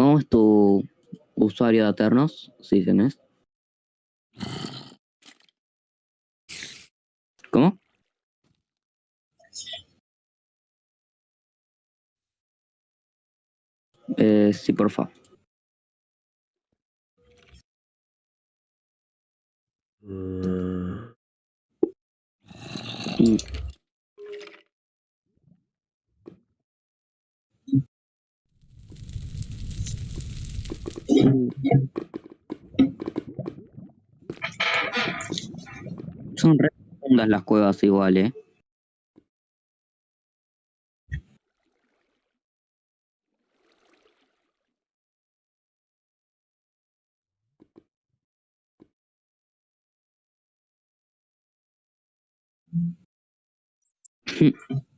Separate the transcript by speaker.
Speaker 1: ¿Cómo es tu usuario de Aternos? Si tenés. ¿Cómo? Eh, sí, por favor. Y- Son re profundas las cuevas igual, eh.